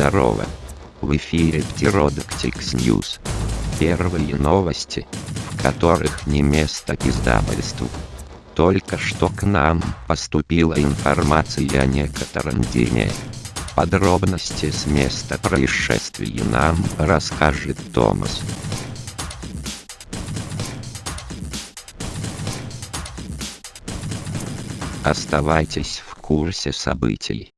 здорово. В эфире Pterodactyls News. Первые новости, в которых не место издательству. Только что к нам поступила информация о некотором дне. Подробности с места происшествия нам расскажет Томас. Оставайтесь в курсе событий.